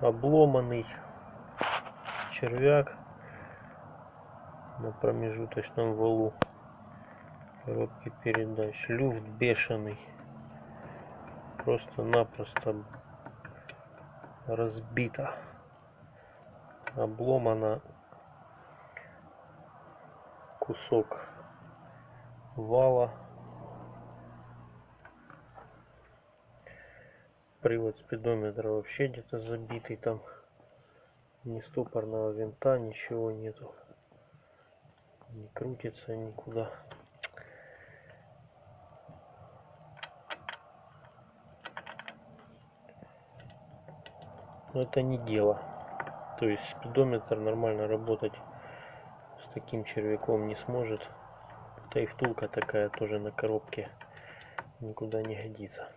обломанный червяк на промежуточном валу. Коробки передач. Люфт бешеный. Просто-напросто разбита обломана кусок вала привод спидометра вообще где-то забитый там ни стопорного винта ничего нету. Не крутится никуда. Но это не дело. То есть спидометр нормально работать с таким червяком не сможет. Да и втулка такая тоже на коробке никуда не годится